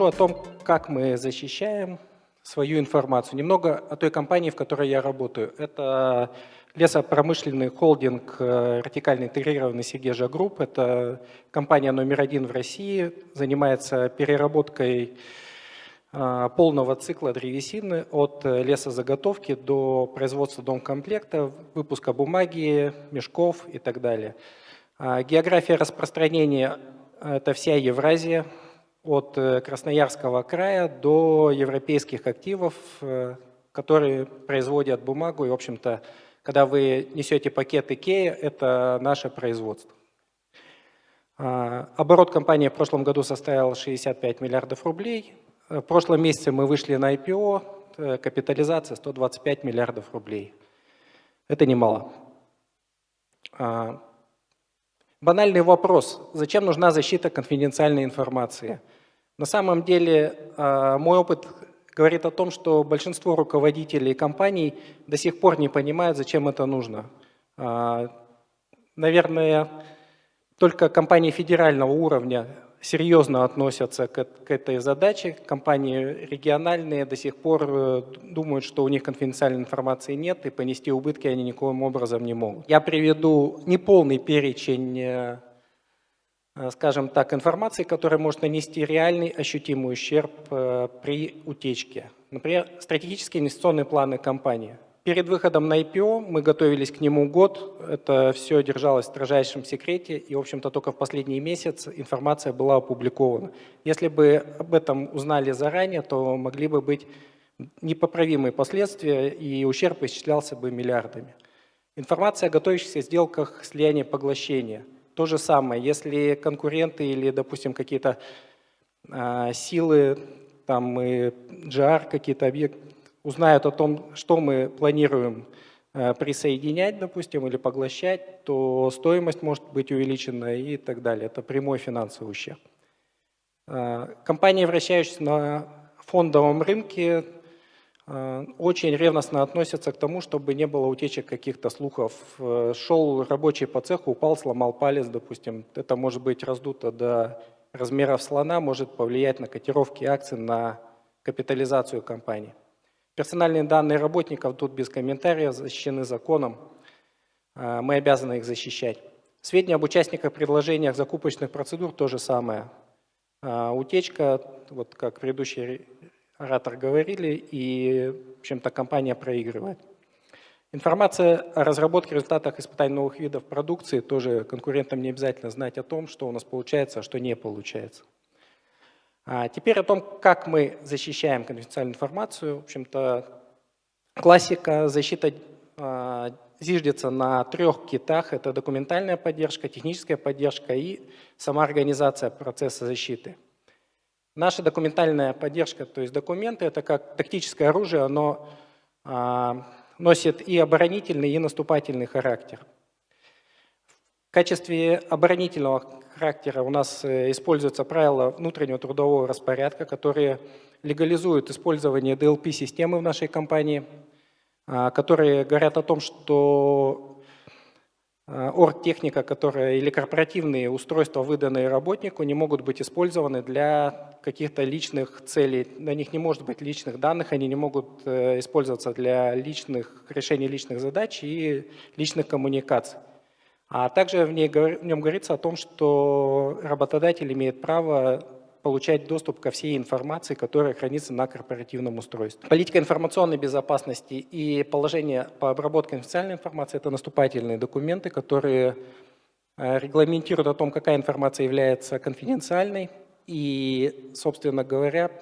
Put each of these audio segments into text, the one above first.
Расскажу о том, как мы защищаем свою информацию. Немного о той компании, в которой я работаю. Это лесопромышленный холдинг э, вертикально интегрированный Segezha Group. Это компания номер один в России, занимается переработкой э, полного цикла древесины от лесозаготовки до производства домкомплекта, выпуска бумаги, мешков и так далее. А география распространения – это вся Евразия, от э, Красноярского края до европейских активов, э, которые производят бумагу. И, в общем-то, когда вы несете пакет IKEA, это наше производство. А, оборот компании в прошлом году составил 65 миллиардов рублей. В прошлом месяце мы вышли на IPO, э, капитализация 125 миллиардов рублей. Это немало. Банальный вопрос. Зачем нужна защита конфиденциальной информации? На самом деле, а, мой опыт говорит о том, что большинство руководителей компаний до сих пор не понимают, зачем это нужно. А, наверное, только компании федерального уровня серьезно относятся к, к этой задаче. Компании региональные до сих пор э, думают, что у них конфиденциальной информации нет, и понести убытки они никоим образом не могут. Я приведу неполный перечень э, Э, скажем так, информации, которая может нанести реальный ощутимый ущерб при утечке. Например, стратегические инвестиционные планы компании. Перед выходом на IPO мы готовились к нему год, это все держалось в строжайшем секрете, и, в общем-то, только в последний месяц информация была опубликована. Если бы об этом узнали заранее, то могли бы быть непоправимые последствия, и ущерб исчислялся бы миллиардами. Информация о готовящихся сделках слияния-поглощения – то же самое, если конкуренты или, допустим, какие-то а, силы, там и GR, какие-то объекты, узнают о том, что мы планируем а, присоединять, допустим, или поглощать, то стоимость может быть увеличена и так далее. Это прямой финансовый ущерб. А, компании, вращающиеся на фондовом рынке, Э, очень ревностно относятся к тому, чтобы не было утечек каких-то слухов. Э, шел рабочий по цеху, упал, сломал палец, допустим. Это может быть раздуто до размеров слона, может повлиять на котировки акций, на капитализацию компании. Персональные данные работников тут без комментариев защищены законом. Э, мы обязаны их защищать. Сведения об участниках предложениях закупочных процедур то же самое. Утечка, вот как предыдущий оратор говорили, и, в общем-то, компания проигрывает. Информация о разработке результатах испытаний новых видов продукции, тоже конкурентам не обязательно знать о том, что у нас получается, а что не получается. А теперь о том, как мы защищаем конфиденциальную информацию. В общем-то, классика защита а, зиждется на трех китах. Это документальная поддержка, техническая поддержка и сама организация процесса защиты. Наша документальная поддержка, то есть документы, это как тактическое оружие, оно а, носит и оборонительный, и наступательный характер. В качестве оборонительного характера у нас э, используются правила внутреннего трудового распорядка, которые легализуют использование DLP-системы в нашей компании, а, которые говорят о том, что Э, оргтехника, которая или корпоративные устройства, выданные работнику, не могут быть использованы для каких-то личных целей. На них не может быть личных данных, они не могут э, использоваться для личных, решения личных задач и личных коммуникаций. А также в, ней, в нем говорится о том, что работодатель имеет право получать доступ ко всей информации, которая хранится на корпоративном устройстве. Политика информационной безопасности и положение по обработке официальной информации – это наступательные документы, которые э, регламентируют о том, какая информация является конфиденциальной и, собственно говоря,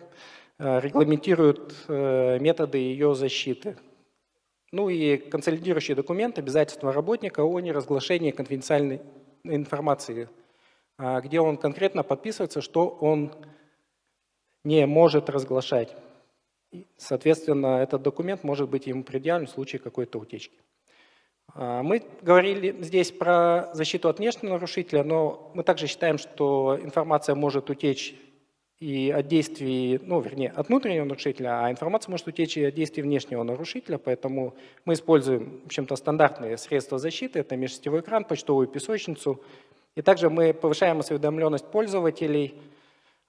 э, регламентируют э, методы ее защиты. Ну и консолидирующий документ обязательства работника о неразглашении конфиденциальной информации а, где он конкретно подписывается, что он не может разглашать. Соответственно, этот документ может быть ему предъявлен в случае какой-то утечки. А, мы говорили здесь про защиту от внешнего нарушителя, но мы также считаем, что информация может утечь и от действий, ну, вернее, от внутреннего нарушителя, а информация может утечь и от действий внешнего нарушителя, поэтому мы используем, в общем-то, стандартные средства защиты, это межсетевой экран, почтовую песочницу, и также мы повышаем осведомленность пользователей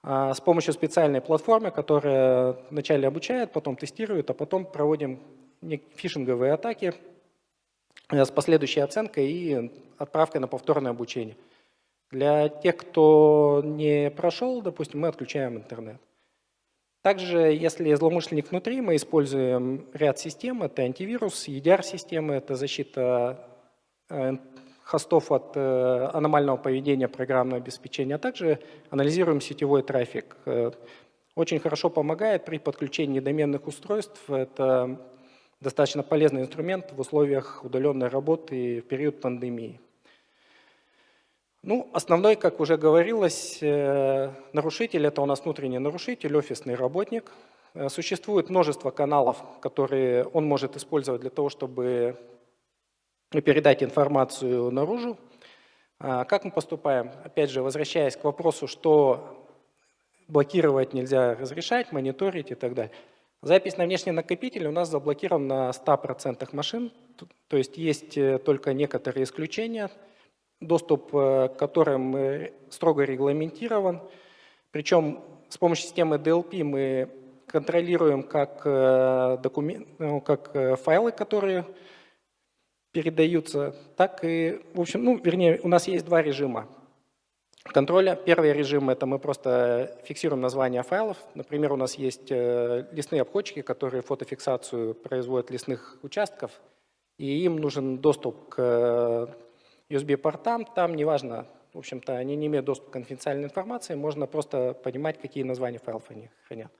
а, с помощью специальной платформы, которая вначале обучает, потом тестирует, а потом проводим фишинговые атаки э, с последующей оценкой и отправкой на повторное обучение. Для тех, кто не прошел, допустим, мы отключаем интернет. Также, если злоумышленник внутри, мы используем ряд систем. Это антивирус, EDR-системы, это защита э, хостов от э, аномального поведения программного обеспечения, а также анализируем сетевой трафик. Э, очень хорошо помогает при подключении доменных устройств. Это достаточно полезный инструмент в условиях удаленной работы в период пандемии. Ну, основной, как уже говорилось, э, нарушитель – это у нас внутренний нарушитель, офисный работник. Существует множество каналов, которые он может использовать для того, чтобы передать информацию наружу. А, как мы поступаем? Опять же, возвращаясь к вопросу, что блокировать нельзя разрешать, мониторить и так далее. Запись на внешний накопитель у нас заблокирована на 100% машин, то есть есть э, только некоторые исключения, доступ э, к которым э, строго регламентирован. Причем с помощью системы DLP мы контролируем как, документ, ну, как файлы, которые передаются, так и, в общем, ну, вернее, у нас есть два режима контроля. Первый режим – это мы просто фиксируем название файлов. Например, у нас есть э, лесные обходчики, которые фотофиксацию производят лесных участков, и им нужен доступ к э, USB-портам. Там неважно, в общем-то, они не имеют доступа к конфиденциальной информации, можно просто понимать, какие названия файлов они хранят,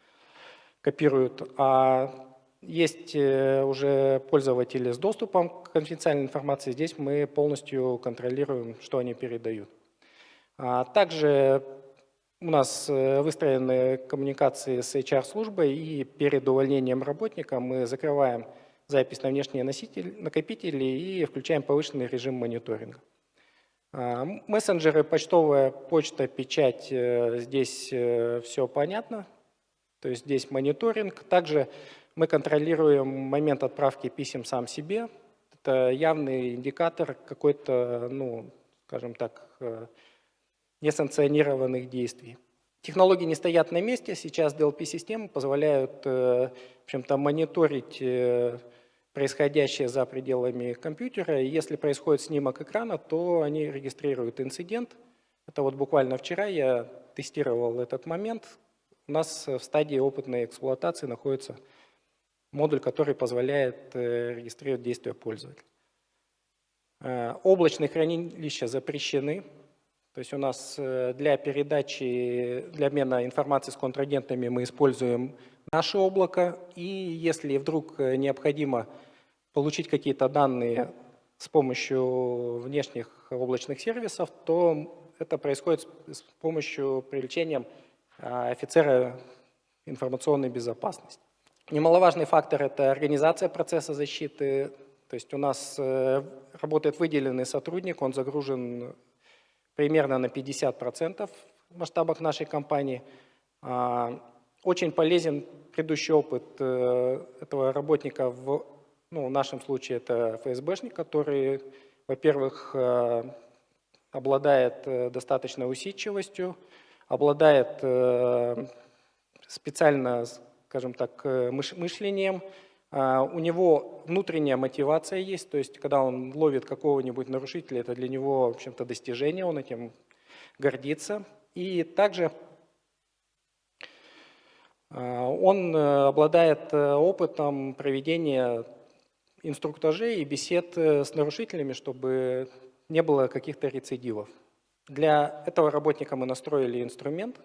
копируют. А есть э, уже пользователи с доступом к конфиденциальной информации. Здесь мы полностью контролируем, что они передают. А также у нас э, выстроены коммуникации с HR-службой, и перед увольнением работника мы закрываем запись на внешние носители, накопители и включаем повышенный режим мониторинга. А, мессенджеры, почтовая почта, печать, э, здесь все понятно. То есть здесь мониторинг. Также мы контролируем момент отправки писем сам себе. Это явный индикатор какой-то, ну, скажем так, э, несанкционированных действий. Технологии не стоят на месте. Сейчас DLP-системы позволяют э, в общем-то, мониторить э, происходящее за пределами компьютера. И если происходит снимок экрана, то они регистрируют инцидент. Это вот буквально вчера я тестировал этот момент. У нас в стадии опытной эксплуатации находится модуль, который позволяет э, регистрировать действия пользователя. Э, облачные хранилища запрещены. То есть у нас э, для передачи, для обмена информацией с контрагентами мы используем наше облако. И если вдруг необходимо получить какие-то данные с помощью внешних облачных сервисов, то это происходит с помощью привлечения офицера информационной безопасности. Немаловажный фактор – это организация процесса защиты. То есть у нас э, работает выделенный сотрудник, он загружен примерно на 50% в масштабах нашей компании. А, очень полезен предыдущий опыт э, этого работника, в, ну, в нашем случае это ФСБшник, который, во-первых, э, обладает достаточной усидчивостью, обладает специально скажем так, э, мышлением. А, у него внутренняя мотивация есть, то есть когда он ловит какого-нибудь нарушителя, это для него, в общем-то, достижение, он этим гордится. И также он э, обладает э, опытом проведения инструктажей и бесед с нарушителями, чтобы не было каких-то рецидивов. Для этого работника мы настроили инструмент,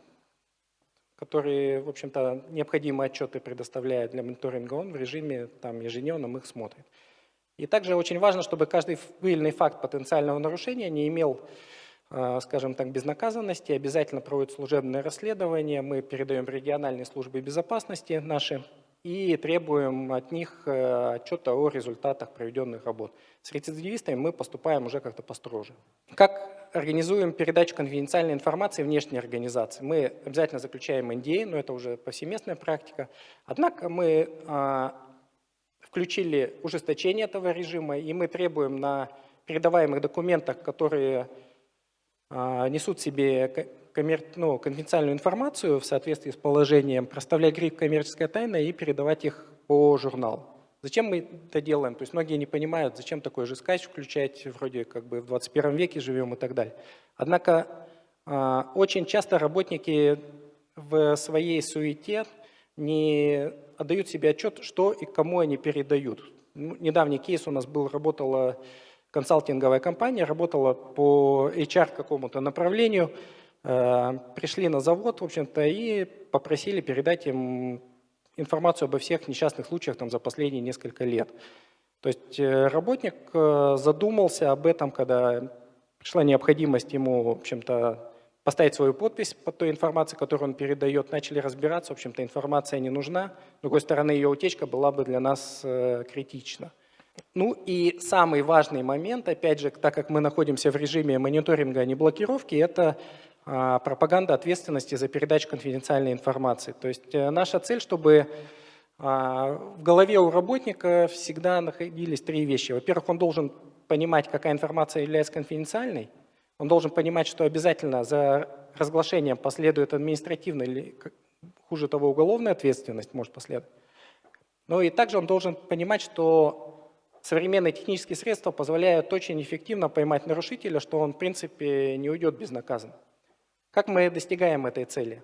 которые, в общем-то, необходимые отчеты предоставляет для мониторинга, он в режиме там, ежедневном их смотрит. И также очень важно, чтобы каждый выявленный факт потенциального нарушения не имел, э, скажем так, безнаказанности, обязательно проводит служебное расследование, мы передаем в региональные службы безопасности наши, и требуем от них э, отчета о результатах проведенных работ. С рецидивистами мы поступаем уже как-то построже. Как организуем передачу конфиденциальной информации внешней организации? Мы обязательно заключаем NDA, но это уже повсеместная практика. Однако мы а, включили ужесточение этого режима, и мы требуем на передаваемых документах, которые а, несут в себе ну, конфиденциальную информацию в соответствии с положением, проставлять гриф «коммерческая тайна» и передавать их по журналу. Зачем мы это делаем? То есть многие не понимают, зачем такой же скач включать, вроде как бы в 21 веке живем и так далее. Однако а, очень часто работники в своей суете не отдают себе отчет, что и кому они передают. Ну, недавний кейс у нас был, работала консалтинговая компания, работала по HR какому-то направлению, э, пришли на завод, в общем-то, и попросили передать им информацию обо всех несчастных случаях там, за последние несколько лет. То есть э, работник э, задумался об этом, когда пришла необходимость ему, в общем-то, поставить свою подпись под той информацией, которую он передает, начали разбираться, в общем-то, информация не нужна. С другой стороны, ее утечка была бы для нас критична. Ну и самый важный момент, опять же, так как мы находимся в режиме мониторинга, а не блокировки, это а, пропаганда ответственности за передачу конфиденциальной информации. То есть э, наша цель, чтобы а, в голове у работника всегда находились три вещи. Во-первых, он должен понимать, какая информация является конфиденциальной, он должен понимать, что обязательно за разглашением последует административная или, хуже того, уголовная ответственность может последовать. Но и также он должен понимать, что современные технические средства позволяют очень эффективно поймать нарушителя, что он, в принципе, не уйдет безнаказанно. Как мы достигаем этой цели?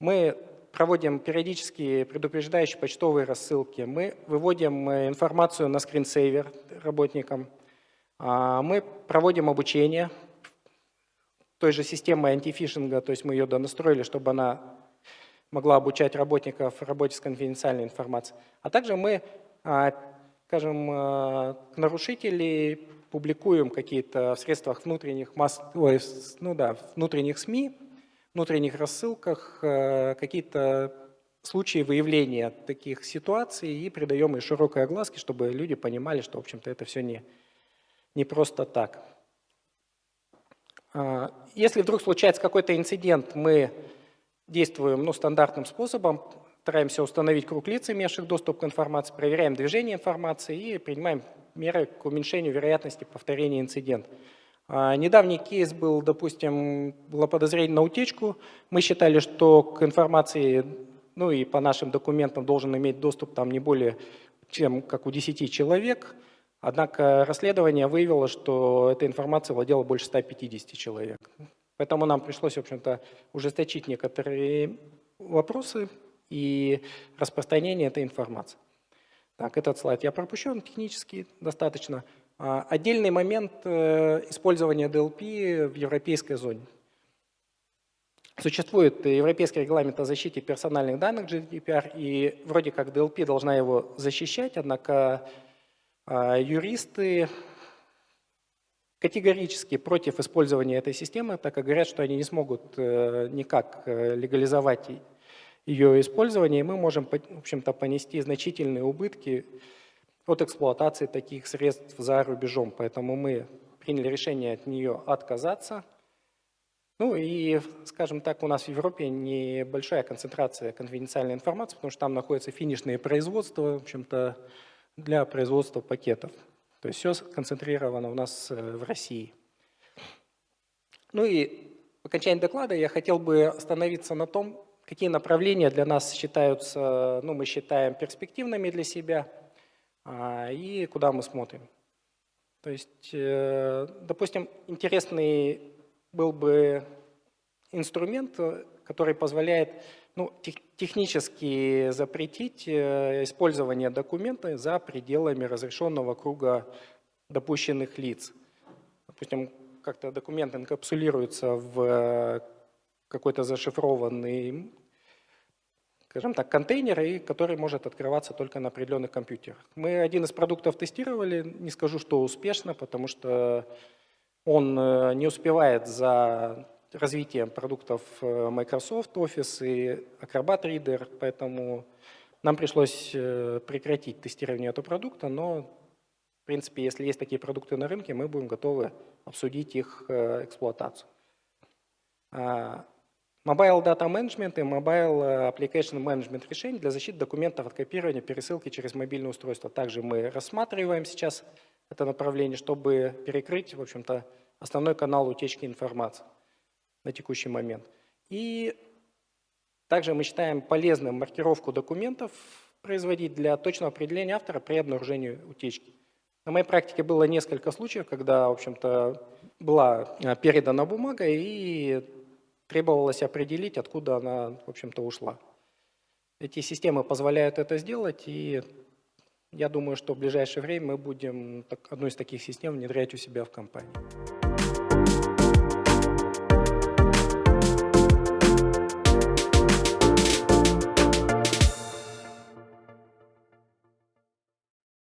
Мы проводим периодические предупреждающие почтовые рассылки, мы выводим э, информацию на скринсейвер работникам, а, мы проводим обучение той же системой антифишинга, то есть мы ее донастроили, чтобы она могла обучать работников работе с конфиденциальной информацией. А также мы, а, скажем, а, нарушителей публикуем какие-то в средствах внутренних масс, ой, ну да, внутренних СМИ, внутренних рассылках какие-то случаи выявления таких ситуаций и придаем им широкой огласке, чтобы люди понимали, что, в общем-то, это все не, не просто так. А, если вдруг случается какой-то инцидент, мы действуем ну, стандартным способом, стараемся установить круг лиц, имевших доступ к информации, проверяем движение информации и принимаем меры к уменьшению вероятности повторения инцидента. А, недавний кейс был, допустим, было подозрение на утечку. Мы считали, что к информации, ну и по нашим документам должен иметь доступ там не более чем как у 10 человек. Однако расследование выявило, что эта информация владела больше 150 человек. Поэтому нам пришлось, в общем-то, ужесточить некоторые вопросы и распространение этой информации. Так, этот слайд я пропущу, он технический достаточно. А, отдельный момент э, использования DLP в европейской зоне. Существует Европейский регламент о защите персональных данных GDPR, и вроде как DLP должна его защищать, однако а юристы категорически против использования этой системы, так как говорят, что они не смогут э, никак э, легализовать ее использование, и мы можем, в общем-то, понести значительные убытки от эксплуатации таких средств за рубежом. Поэтому мы приняли решение от нее отказаться. Ну и, скажем так, у нас в Европе небольшая концентрация конфиденциальной информации, потому что там находятся финишные производства, в общем-то, для производства пакетов. То есть все сконцентрировано у нас э, в России. Ну и в окончании доклада я хотел бы остановиться на том, какие направления для нас считаются, ну мы считаем перспективными для себя а, и куда мы смотрим. То есть, э, допустим, интересный был бы инструмент, который позволяет ну, тех, технически запретить э, использование документа за пределами разрешенного круга допущенных лиц. Допустим, как-то документ инкапсулируется в э, какой-то зашифрованный, скажем так, контейнер, и который может открываться только на определенных компьютерах. Мы один из продуктов тестировали, не скажу, что успешно, потому что он э, не успевает за развитием продуктов э, Microsoft Office и Acrobat Reader, поэтому нам пришлось э, прекратить тестирование этого продукта, но, в принципе, если есть такие продукты на рынке, мы будем готовы обсудить их эксплуатацию. Mobile Data Management и Mobile Application Management решения для защиты документов от копирования, пересылки через мобильное устройство. Также мы рассматриваем сейчас это направление, чтобы перекрыть, в общем-то, основной канал утечки информации. на текущий момент. И также мы считаем полезным маркировку документов производить для точного определения автора при обнаружении утечки. На моей практике было несколько случаев, когда, в общем-то, была э, передана бумага и требовалось определить, откуда она, в общем-то, ушла. Эти системы позволяют это сделать, и я думаю, что в ближайшее время мы будем одну из таких систем внедрять у себя в компании.